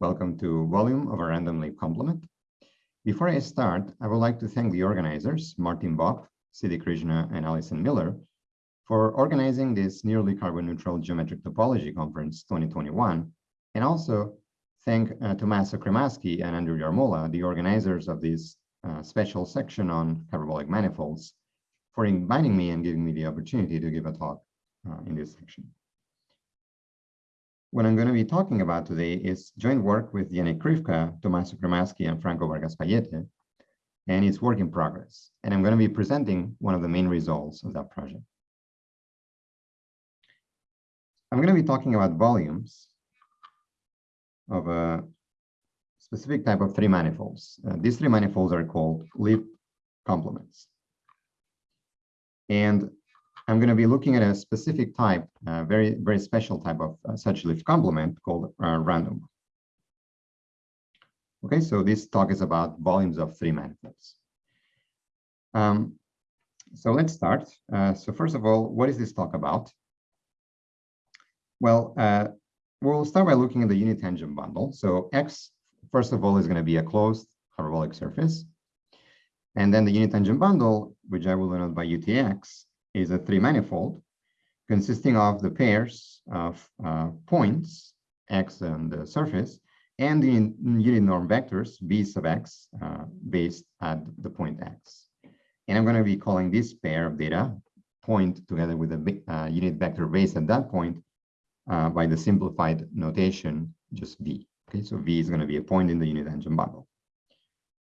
Welcome to volume of a random leaf complement. Before I start, I would like to thank the organizers, Martin Bobb, Siddhi Krishna, and Allison Miller, for organizing this nearly carbon neutral geometric topology conference 2021, and also thank uh, Tommaso Cremaschi and Andrew Yarmola, the organizers of this uh, special section on hyperbolic manifolds, for inviting me and giving me the opportunity to give a talk uh, in this section. What I'm going to be talking about today is joint work with Yannick Krifka, Tommaso Cremaschi, and Franco Vargas Pallete, and it's work in progress. And I'm going to be presenting one of the main results of that project. I'm going to be talking about volumes of a specific type of three manifolds. Uh, these three manifolds are called leaf complements. And I'm going to be looking at a specific type, uh, very, very special type of uh, such lift complement called uh, random. Okay, so this talk is about volumes of three manifolds. Um, so let's start. Uh, so first of all, what is this talk about? Well, uh, we'll start by looking at the unit tangent bundle. So X, first of all, is going to be a closed hyperbolic surface. And then the unit tangent bundle, which I will denote by UTX, is a three manifold consisting of the pairs of uh, points, x and the surface, and the unit norm vectors, v sub x, uh, based at the point x. And I'm going to be calling this pair of data point together with a uh, unit vector based at that point uh, by the simplified notation, just v. Okay, so v is going to be a point in the unit tangent bundle.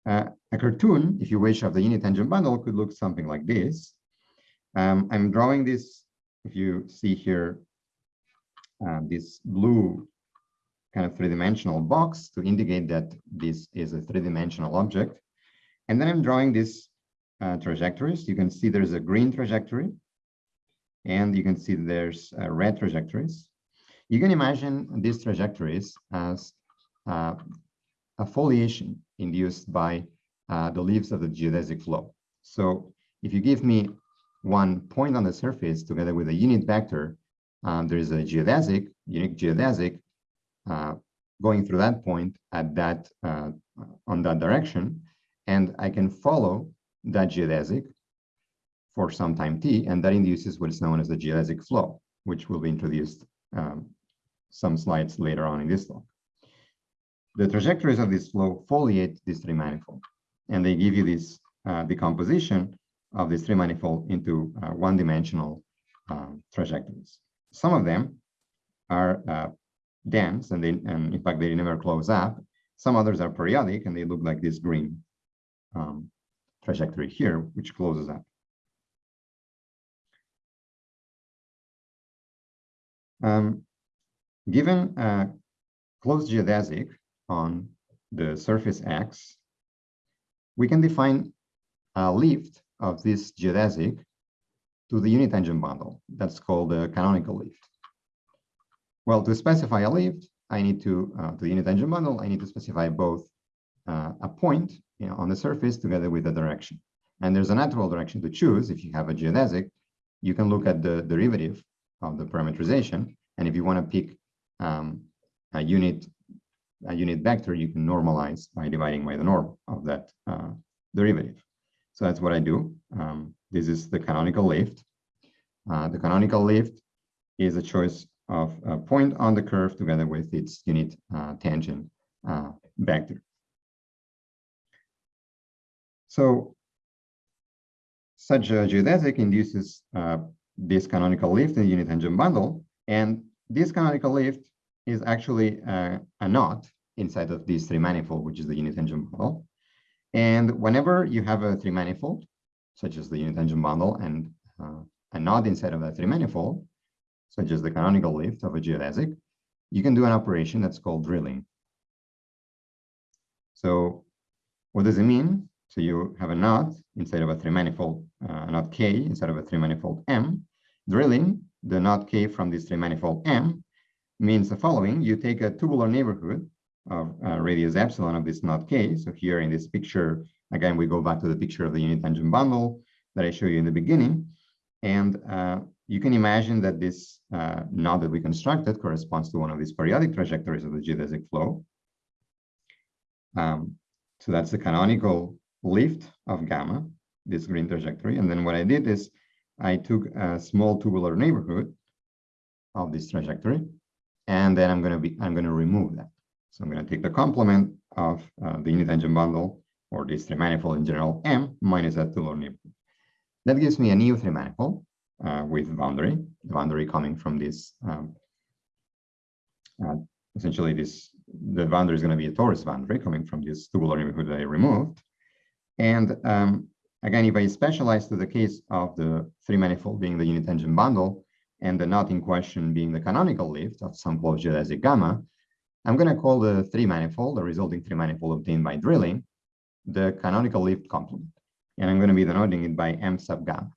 Uh, a cartoon, if you wish, of the unit tangent bundle could look something like this. Um, I'm drawing this, if you see here, uh, this blue kind of three-dimensional box to indicate that this is a three-dimensional object. And then I'm drawing these uh, trajectories. You can see there's a green trajectory, and you can see there's uh, red trajectories. You can imagine these trajectories as uh, a foliation induced by uh, the leaves of the geodesic flow. So if you give me one point on the surface together with a unit vector, um, there is a geodesic, unique geodesic, uh, going through that point at that uh, on that direction, and I can follow that geodesic for some time t, and that induces what is known as the geodesic flow, which will be introduced um, some slides later on in this talk. The trajectories of this flow foliate this three manifold, and they give you this uh, decomposition of this three manifold into uh, one-dimensional uh, trajectories. Some of them are uh, dense, and, they, and in fact, they never close up. Some others are periodic, and they look like this green um, trajectory here, which closes up. Um, given a closed geodesic on the surface X, we can define a lift of this geodesic to the unit tangent bundle. That's called the canonical lift. Well, to specify a lift, I need to, uh, to the unit tangent bundle, I need to specify both uh, a point you know, on the surface together with a direction. And there's a natural direction to choose. If you have a geodesic, you can look at the derivative of the parametrization. And if you want to pick um, a unit a unit vector, you can normalize by dividing by the norm of that uh, derivative. So that's what I do. Um, this is the canonical lift. Uh, the canonical lift is a choice of a point on the curve together with its unit uh, tangent uh, vector. So such a geodesic induces uh, this canonical lift in the unit tangent bundle, and this canonical lift is actually uh, a knot inside of this three manifold, which is the unit tangent bundle. And whenever you have a three manifold, such as the unit tangent bundle and uh, a knot inside of that three manifold, such as the canonical lift of a geodesic, you can do an operation that's called drilling. So what does it mean? So you have a knot inside of a three manifold, uh, a knot K inside of a three manifold M. Drilling the knot K from this three manifold M means the following. You take a tubular neighborhood of uh, radius epsilon of this knot k. So here in this picture, again, we go back to the picture of the unit tangent bundle that I showed you in the beginning. And uh, you can imagine that this uh, knot that we constructed corresponds to one of these periodic trajectories of the geodesic flow. Um, so that's the canonical lift of gamma, this green trajectory. And then what I did is I took a small tubular neighborhood of this trajectory, and then I'm going to be I'm going to remove that. So I'm going to take the complement of uh, the unit tangent bundle or this three manifold in general M minus that two tubular neighborhood. That gives me a new three manifold uh, with boundary, the boundary coming from this. Um, uh, essentially, this the boundary is going to be a torus boundary coming from this two tubular neighborhood that I removed. And um, again, if I specialize to the case of the three manifold being the unit tangent bundle and the knot in question being the canonical lift of some closed geodesic gamma, I'm going to call the three manifold, the resulting three manifold obtained by drilling, the canonical lift complement. And I'm going to be denoting it by M sub gamma.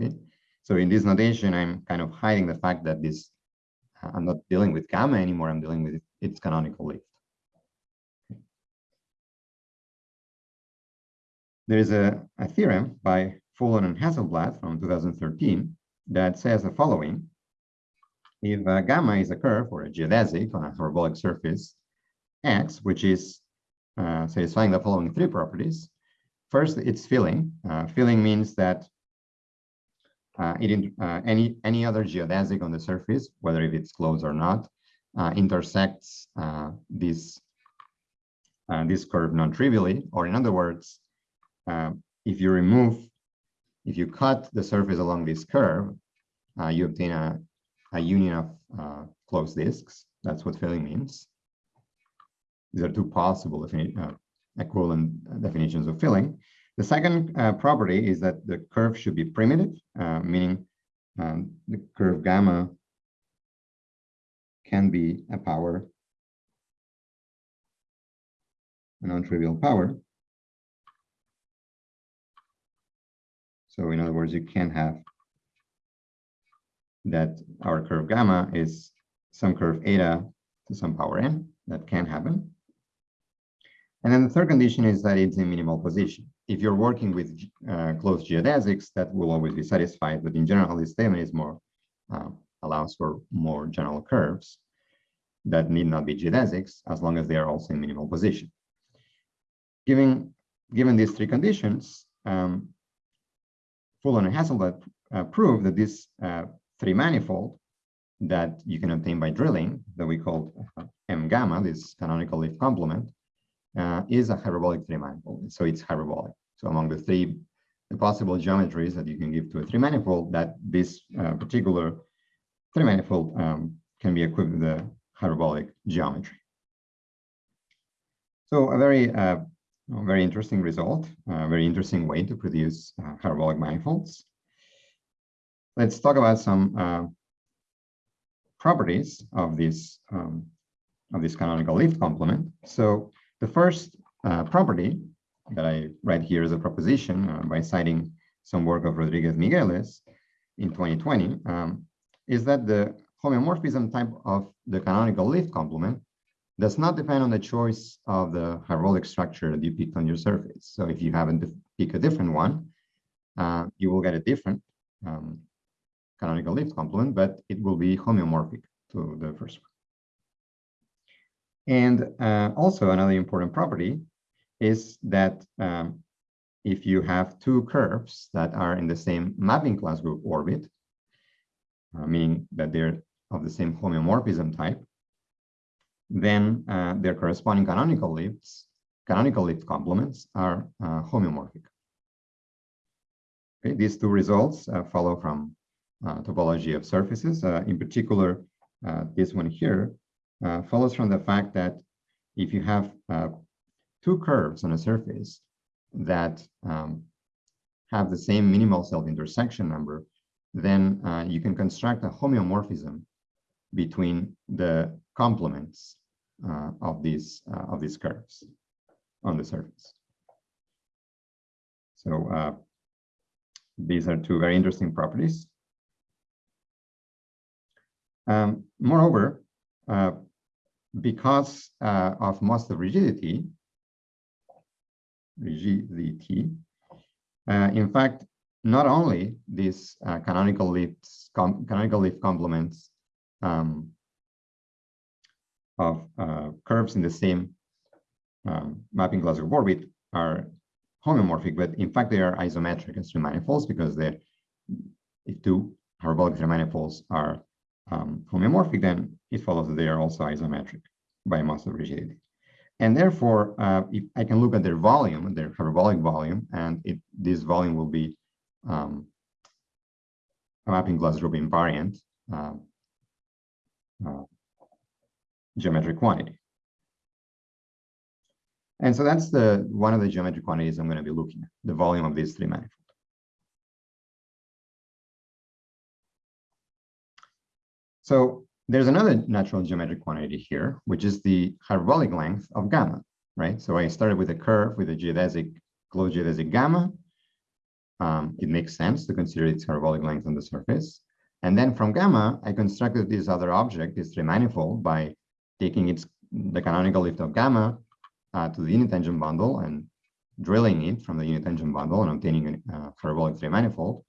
Okay. So in this notation, I'm kind of hiding the fact that this, uh, I'm not dealing with gamma anymore, I'm dealing with its canonical lift. There is a, a theorem by Foulon and Hasselblatt from 2013 that says the following. If uh, gamma is a curve or a geodesic on a hyperbolic surface X, which is uh, satisfying the following three properties. First, it's filling. Uh, filling means that uh, it, uh, any, any other geodesic on the surface, whether if it's closed or not, uh, intersects this, this curve non-trivially, or in other words, if you remove, if you cut the surface along this curve, you obtain a, a union of closed disks. That's what filling means. These are two possible uh, equivalent definitions of filling. The second uh, property is that the curve should be primitive, uh, meaning um, the curve gamma can be a power, a non-trivial power. So in other words, you can have that our curve gamma is some curve eta to some power n. That can happen. And then the third condition is that it's in minimal position. If you're working with uh, closed geodesics, that will always be satisfied. But in general, this statement is more uh, allows for more general curves that need not be geodesics as long as they are also in minimal position. Given, given these three conditions, um, Foulon and Hasselblatt uh, prove that this uh, three manifold that you can obtain by drilling that we call uh, M gamma, this canonical lift complement, uh, is a hyperbolic three manifold. So it's hyperbolic. So among the three the possible geometries that you can give to a three manifold, that this uh, particular three manifold um, can be equipped with a hyperbolic geometry. So a very uh, very interesting result, a very interesting way to produce uh, hyperbolic manifolds. Let's talk about some uh, properties of this um, of this canonical lift complement. So the first uh, property that I write here as a proposition uh, by citing some work of Rodriguez Migueles in 2020 um, is that the homeomorphism type of the canonical lift complement does not depend on the choice of the hyperbolic structure that you picked on your surface. So if you happen to pick a different one, uh, you will get a different um, canonical lift complement, but it will be homeomorphic to the first one. And uh, also another important property is that um, if you have two curves that are in the same mapping class group orbit, uh, meaning that they're of the same homeomorphism type, then uh, their corresponding canonical lifts, canonical lift complements are uh, homeomorphic. Okay, these two results uh, follow from topology of surfaces. in particular, this one here uh, follows from the fact that if you have uh, two curves on a surface that um, have the same minimal self-intersection number, then uh, you can construct a homeomorphism between the complements uh, of these uh, of these curves on the surface. So uh, these are two very interesting properties. Um, moreover, uh, because uh, of Mostow rigidity, rigidity, uh, in fact, not only these uh, canonical lifts, canonical lift complements um, of uh, curves in the same um, mapping class group orbit are homeomorphic, but in fact they are isometric as three manifolds because if two hyperbolic three manifolds are um, homeomorphic, then it follows that they are also isometric by Mostow rigidity. And therefore, uh, if I can look at their volume, their hyperbolic volume, and it, this volume will be um, a mapping class group invariant uh, uh, geometric quantity. And so that's the one of the geometric quantities I'm going to be looking at, the volume of these three manifolds. So there's another natural geometric quantity here, which is the hyperbolic length of gamma, right? So I started with a curve with a geodesic, closed geodesic gamma. Um, it makes sense to consider its hyperbolic length on the surface. And then from gamma, I constructed this other object, this three manifold, by taking its the canonical lift of gamma uh, to the unit tangent bundle and drilling it from the unit tangent bundle and obtaining a uh, hyperbolic three manifold.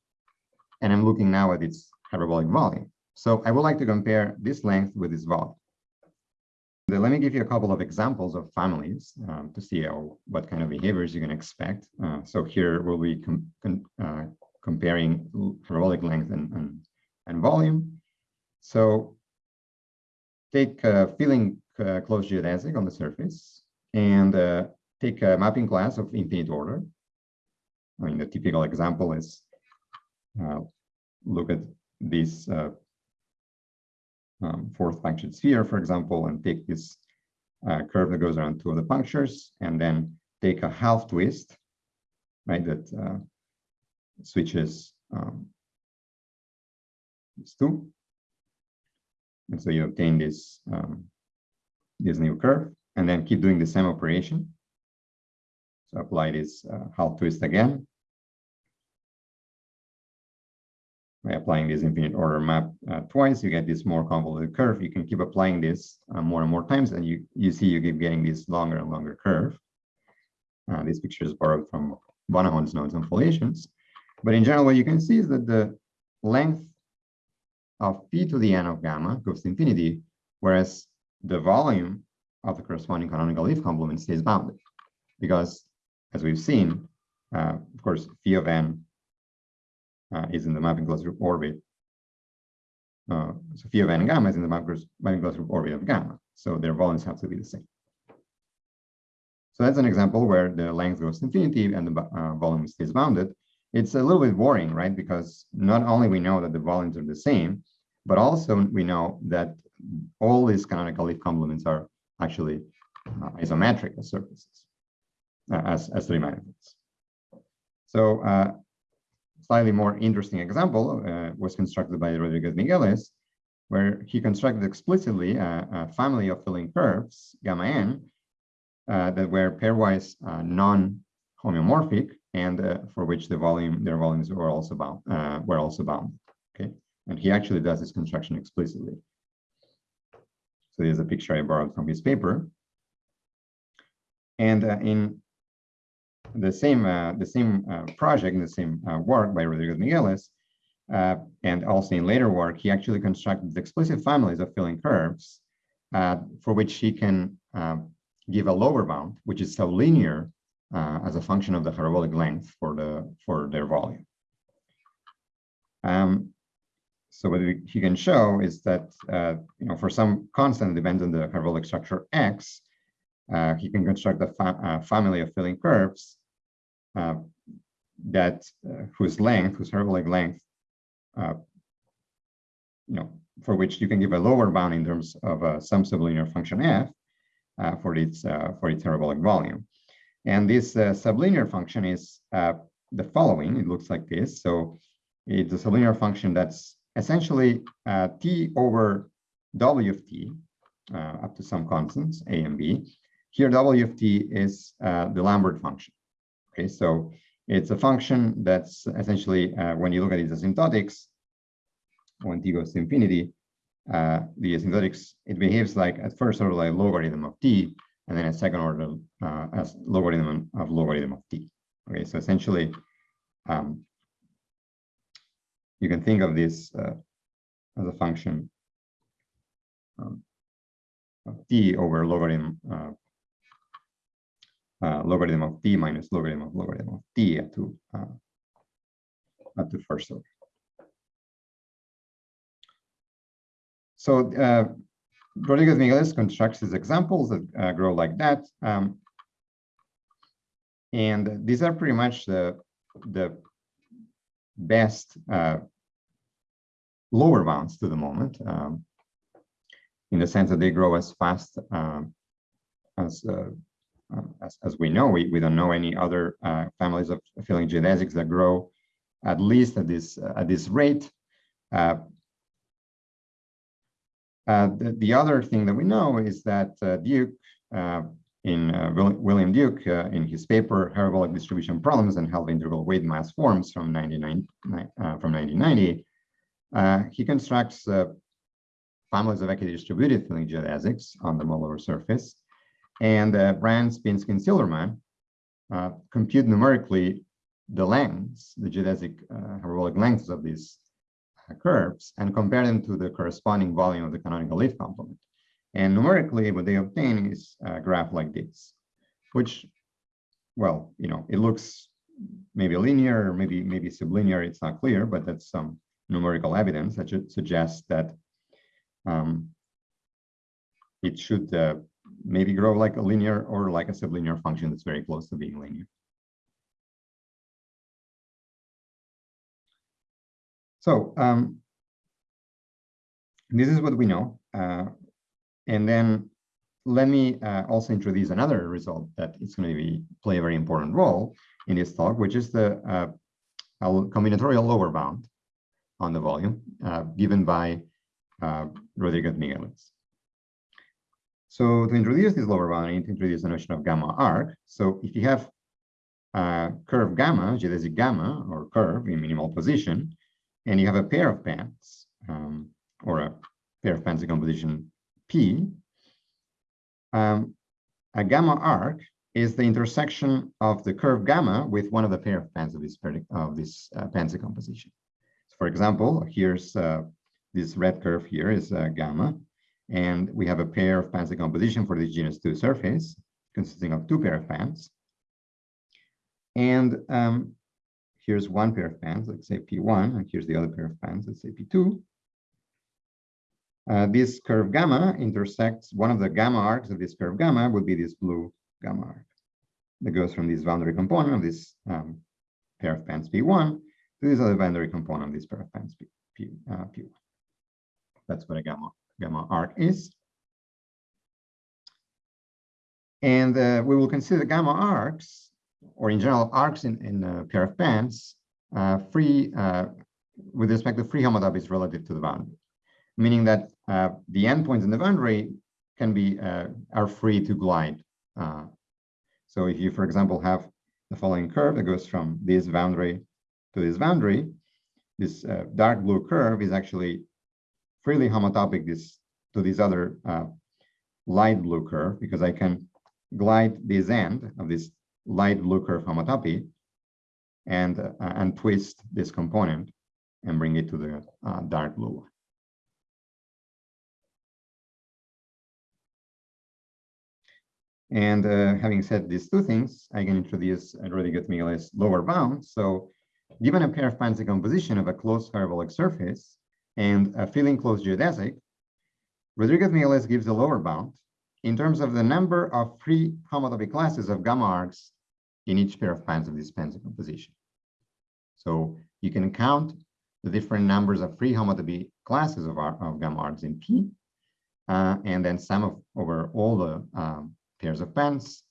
And I'm looking now at its hyperbolic volume. So I would like to compare this length with this volume. Then let me give you a couple of examples of families um, to see how, what kind of behaviors you can expect. Uh, so here we'll be com com uh, comparing parabolic length and, and, and, volume. So take a filling uh, closed geodesic on the surface and uh, take a mapping class of infinite order. I mean, the typical example is uh, look at this um, fourth punctured sphere, for example, and take this uh, curve that goes around two of the punctures, and then take a half twist, right, that uh, switches um, these two. And so you obtain this, um, this new curve and then keep doing the same operation. So apply this uh, half twist again. Applying this infinite order map uh, twice, you get this more convoluted curve. You can keep applying this uh, more and more times, and you, you see you keep getting this longer and longer curve. Uh, this picture is borrowed from Bonahon's notes on foliations. But in general, what you can see is that the length of p to the n of gamma goes to infinity, whereas the volume of the corresponding canonical leaf complement stays bounded. Because as we've seen, uh, of course, phi of n is in the mapping class group orbit. Uh, so phi of n gamma is in the mapping class group orbit of gamma. So their volumes have to be the same. So that's an example where the length goes to infinity and the uh, volume stays bounded. It's a little bit boring, right? Because not only we know that the volumes are the same, but also we know that all these canonical leaf complements are actually uh, isometric as surfaces, uh, as, as three manifolds. So uh, slightly more interesting example uh, was constructed by Rodriguez Migueles, where he constructed explicitly a, a family of filling curves, gamma n, uh, that were pairwise uh, non-homeomorphic and for which the volume, their volumes were also bound, were also bound. Okay, and he actually does this construction explicitly. So here's a picture I borrowed from his paper. And uh, in the same uh, the same uh, project, the same uh, work by Rodriguez Migueles, uh, and also in later work, he actually constructed explicit families of filling curves uh, for which he can give a lower bound, which is sublinear as a function of the hyperbolic length for the for their volume. Um, so what he can show is that, uh, you know, for some constant depends on the hyperbolic structure x, uh, he can construct a fa uh, family of filling curves uh, that uh, whose length, whose hyperbolic length, uh, you know, for which you can give a lower bound in terms of some sublinear function f for its for its hyperbolic volume. And this sublinear function is the following. It looks like this. So it's a sublinear function that's essentially uh, t over w of t uh, up to some constants a and b. Here w of t is uh, the Lambert function. Okay, so it's a function that's essentially uh, when you look at its asymptotics, when t goes to infinity, uh, the asymptotics it behaves like at first order like logarithm of t, and then a second order uh, as logarithm of logarithm of t. Okay, so essentially um, you can think of this uh, as a function um, of t over logarithm uh, uh, logarithm of t minus logarithm of logarithm of t at to uh, at the first order. So uh, Rodriguez Migueles constructs these examples that uh, grow like that. Um, and these are pretty much the, the best uh, lower bounds to the moment, um, in the sense that they grow as fast um, as, uh, as, as we know. We, we don't know any other uh, families of affiliate geodesics that grow at least at this at this rate. Uh, uh, the, the, other thing that we know is that uh, Duke, uh, in William Duke, in his paper Hyperbolic Distribution Problems and Half-Integral Weight Maass Forms from, 99 from 1990, he constructs families of equidistributed filling geodesics on the modular surface. And Brand, Spinsky, and Silberman compute numerically the lengths, the geodesic hyperbolic lengths of these curves and compare them to the corresponding volume of the canonical leaf complement. And numerically, what they obtain is a graph like this, which, well, you know, it looks maybe linear, maybe maybe sublinear. It's not clear, but that's some numerical evidence that should suggest that um, it should uh, maybe grow like a linear or like a sublinear function that's very close to being linear. So um, this is what we know. Uh, and then let me uh, also introduce another result that is going to be play a very important role in this talk, which is the uh, combinatorial lower bound on the volume uh, given by uh, Rodriguez Migueles. So to introduce this lower bound, I need to introduce the notion of gamma arc. So if you have a curve gamma, geodesic gamma, or curve in minimal position, and you have a pair of pants um, or a pair of pants decomposition P, um, a gamma arc is the intersection of the curve gamma with one of the pair of pants of this, of this uh, pants decomposition. So for example, here's uh, this red curve here is uh, gamma, and we have a pair of pants decomposition for this genus 2 surface consisting of two pair of pants. And um, here's one pair of pants, let's say P1, and here's the other pair of pants, let's say P2. Uh, this curve gamma intersects one of the gamma arcs of this curve gamma would be this blue gamma arc that goes from this boundary component of this um, pair of pants P1 to this other boundary component of this pair of pants P, P, uh, P1. That's what a gamma, gamma arc is. And uh, we will consider gamma arcs or in general arcs in, in a pair of pants uh, free uh, with respect to free homotopy is relative to the boundary, meaning that uh, the endpoints in the boundary can be uh, are free to glide. Uh, so if you, for example, have the following curve that goes from this boundary to this boundary, this dark blue curve is actually freely homotopic this to this other light blue curve because I can glide this end of this light blue curve homotopy and, uh, and twist this component and bring it to the uh, dark blue one. And uh, having said these two things, I can introduce Rodriguez Migueles lower bound. So given a pair of pants decomposition of a closed parabolic surface and a filling closed geodesic, Rodriguez Migueles gives a lower bound in terms of the number of free homotopy classes of gamma arcs in each pair of pants of this pants decomposition. So you can count the different numbers of free homotopy classes of, our, of gamma arcs in P, uh, and then sum of over all the um, pairs of pants,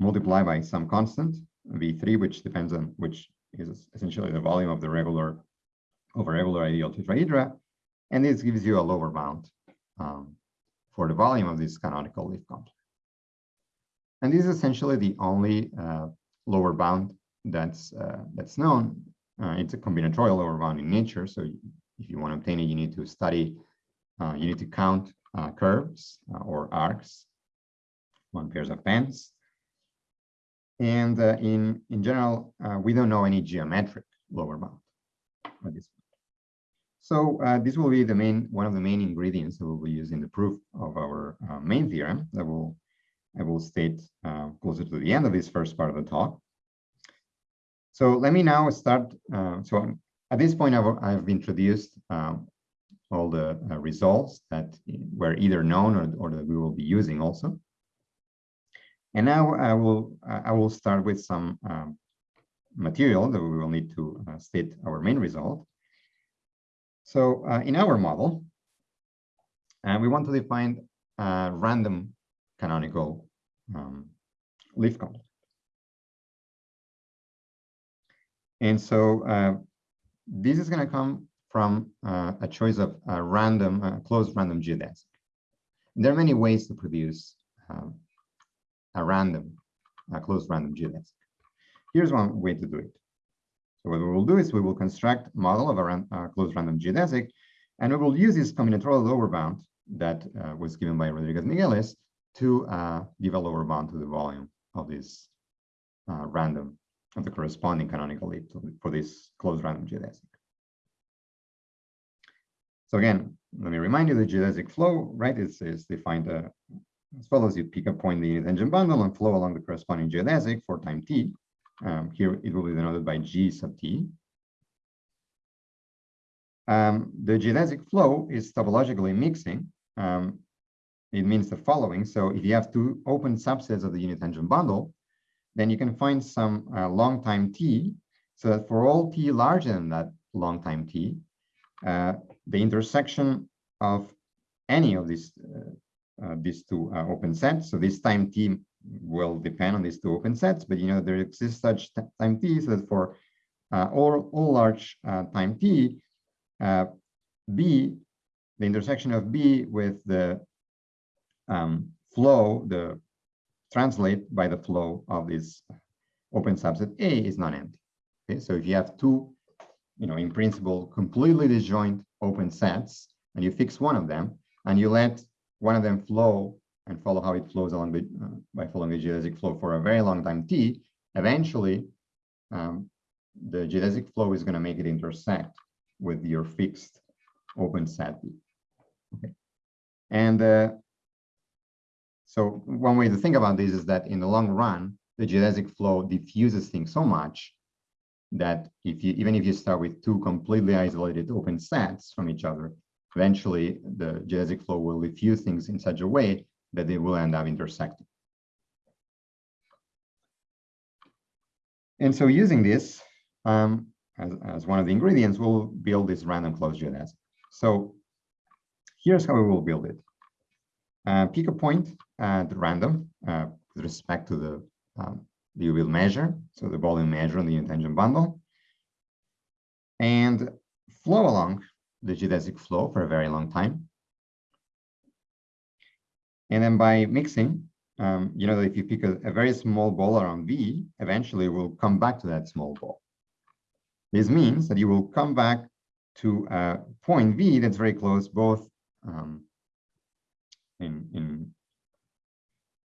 multiply by some constant, V3, which depends on which is essentially the volume of the regular over regular ideal tetrahedra, and this gives you a lower bound um, for the volume of this canonical leaf complex. And this is essentially the only uh, lower bound that's uh, that's known. Uh, it's a combinatorial lower bound in nature. So if you want to obtain it, you need to study, uh, you need to count uh, curves uh, or arcs on pairs of pants. And in, in general, we don't know any geometric lower bound. So uh, this will be the main one of the main ingredients that we'll be using the proof of our uh, main theorem that will I will state uh, closer to the end of this first part of the talk. So let me now start. Uh, so at this point, I've, I've introduced um, all the uh, results that were either known or, or that we will be using also. And now I will I will start with some um, material that we will need to uh, state our main result. So uh, in our model, uh, we want to define a random canonical um, leaf conflict. And so uh, this is going to come from uh, a choice of a random, uh, closed random geodesic. There are many ways to produce um, a random, a closed random geodesic. Here's one way to do it. So what we will do is we will construct model of a ran uh, closed random geodesic, and we will use this combinatorial lower bound that uh, was given by Rodriguez Migueles to uh, give a lower bound to the volume of this uh, random of the corresponding canonical leaf for this closed random geodesic. So again, let me remind you the geodesic flow, right, is, is defined uh, as follows. You pick a point in the tangent bundle and flow along the corresponding geodesic for time t. Um, here it will be denoted by g sub t. Um, the geodesic flow is topologically mixing. Um, it means the following. So if you have two open subsets of the unit tangent bundle, then you can find some uh, long time t, so that for all t larger than that long time t, uh, the intersection of any of these uh, uh these two uh, open sets. So this time t will depend on these two open sets, but you know there exists such time t so that for uh, all all large time t, b the intersection of b with the um, flow, the translate by the flow of this open subset A is non-empty. Okay, so if you have two, you know, in principle, completely disjoint open sets, and you fix one of them, and you let one of them flow and follow how it flows along the, uh, by following the geodesic flow for a very long time t, eventually um, the geodesic flow is going to make it intersect with your fixed open set. Okay. And uh, so one way to think about this is that in the long run, the geodesic flow diffuses things so much that if you even if you start with two completely isolated open sets from each other, eventually the geodesic flow will diffuse things in such a way that they will end up intersecting. And so using this um, as, as one of the ingredients, we'll build this random closed geodesic. So here's how we will build it. Uh, pick a point at random uh, with respect to the um, Liouville measure, so the volume measure on the unit bundle, and flow along the geodesic flow for a very long time. And then by mixing, um, you know, if you pick a, a, very small ball around V, eventually we'll come back to that small ball. This means that you will come back to a point V that's very close both um, in in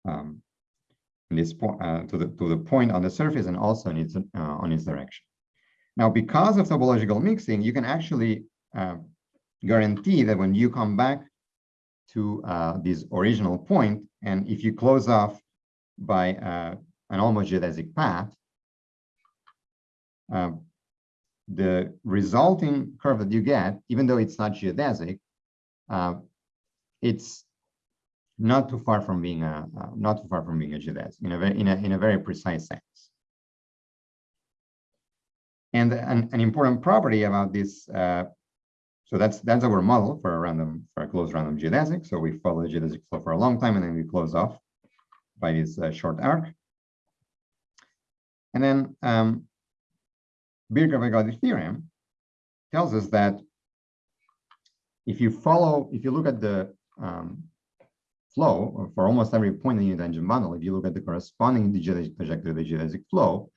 um, this point uh, to the to the point on the surface and also in its uh, on its direction. Now, because of topological mixing, you can actually uh, guarantee that when you come back to uh, this original point, and if you close off by uh, an almost geodesic path, uh, the resulting curve that you get, even though it's not geodesic, it's not too far from being a uh, not too far from being a geodesic in a very in a in a very precise sense. And an, an important property about this, uh, so that's that's our model for a random for a closed random geodesic. So we follow the geodesic flow for a long time, and then we close off by this uh, short arc. And then um, Birkhoff ergodic theorem tells us that if you follow, if you look at the um, flow for almost every point in the tangent bundle. If you look at the corresponding geodesic trajectory of the geodesic flow,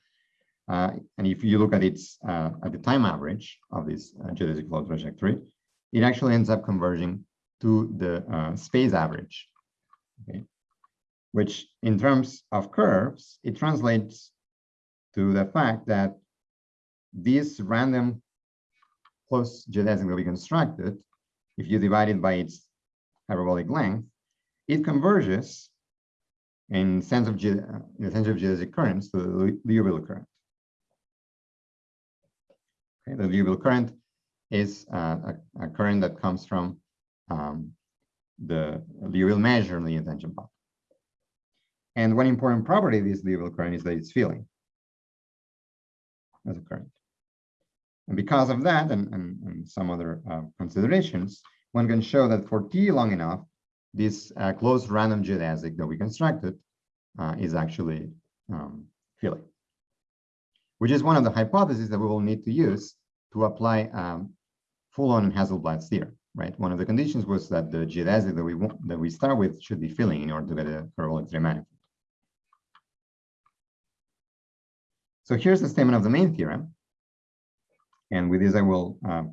uh, and if you look at its uh, at the time average of this uh, geodesic flow trajectory, it actually ends up converging to the uh, space average. Okay, which in terms of curves, it translates to the fact that this random close geodesic that we constructed, if you divide it by its hyperbolic length, it converges in sense of in the sense of geodesic currents, to the Liouville current. Okay, the Liouville current is uh, a, a, current that comes from um, the Liouville measure in the attention path. And one important property of this Liouville current is that it's filling as a current. And because of that and, and, and some other uh, considerations, one can show that for t long enough, this uh, closed random geodesic that we constructed uh, is actually um, filling, which is one of the hypotheses that we will need to use to apply um, Foulon-Hasselblatt's theorem, right? One of the conditions was that the geodesic that we want, that we start with should be filling in order to get a parabolic manifold. So here's the statement of the main theorem. And with this, I will uh,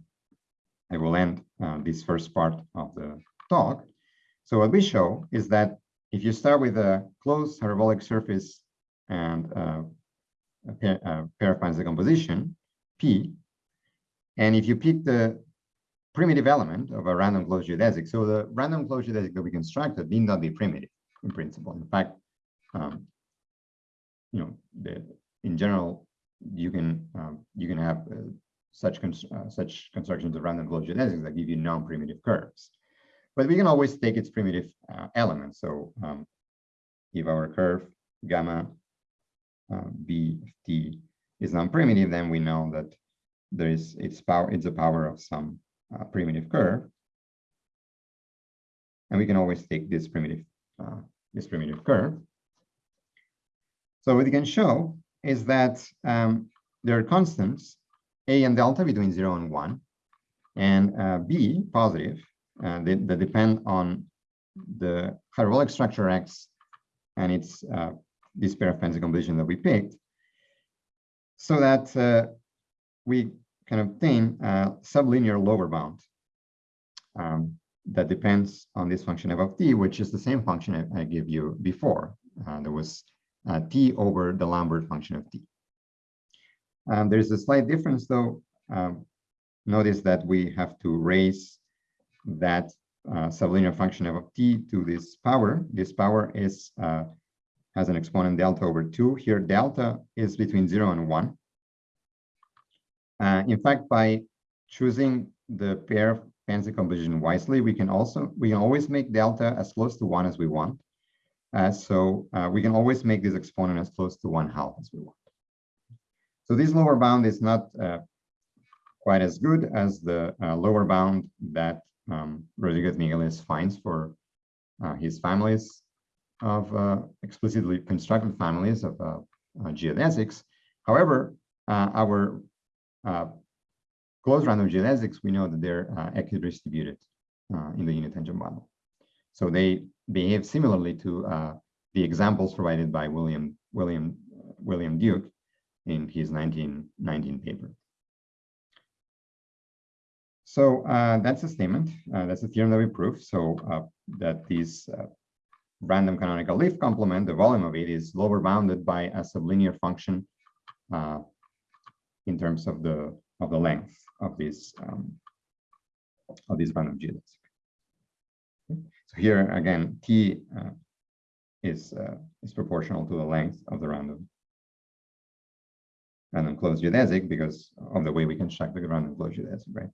I will end uh, this first part of the talk. So what we show is that if you start with a closed parabolic surface and uh, a pair of decomposition, P, and if you pick the primitive element of a random closed geodesic, so the random closed geodesic that we constructed need not be primitive in principle. In fact, um, you know, the, in general, you can um, you can have uh, such uh, such constructions of random closed geodesics that give you non-primitive curves. But we can always take its primitive uh, elements. So um, if our curve gamma uh, t is non-primitive, then we know that there is its power. It's a power of some uh, primitive curve, and we can always take this primitive uh, this primitive curve. So what we can show is that um, there are constants a and delta between 0 and 1, and uh, B positive uh, that, depend on the hyperbolic structure X and its uh, this pair of pants decomposition that we picked, so that uh, we can obtain a sublinear lower bound um, that depends on this function f of t, which is the same function I, I gave you before. Uh, there was uh, t over the Lambert function of t. Um, there's a slight difference though. Um, notice that we have to raise that uh, sublinear function f of t to this power. This power is uh, has an exponent delta over 2. Here, delta is between 0 and 1. Uh, in fact, by choosing the pair of pants decomposition wisely, we can also we can always make delta as close to 1 as we want. Uh, so uh, we can always make this exponent as close to 1 half as we want. So this lower bound is not uh, quite as good as the uh, lower bound that um, Rodriguez Migueles finds for uh, his families of uh, explicitly constructed families of uh, uh, geodesics. However, our closed random geodesics, we know that they're equidistributed in the unit tangent bundle. So they behave similarly to the examples provided by William William William Duke in his 1919 paper. So uh, that's a statement. Uh, that's a theorem that we prove. So uh, that these uh, random canonical leaf complement, the volume of it is lower bounded by a sublinear function uh, in terms of the of the length of this um, of this random geodesic. So here again, t uh, is is proportional to the length of the random random closed geodesic because of the way we can construct the random closed geodesic, right?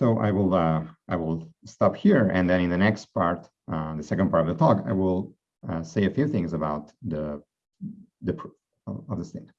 So I will uh, I will stop here, and then in the next part, uh, the second part of the talk, I will uh, say a few things about the the proof of, the statement.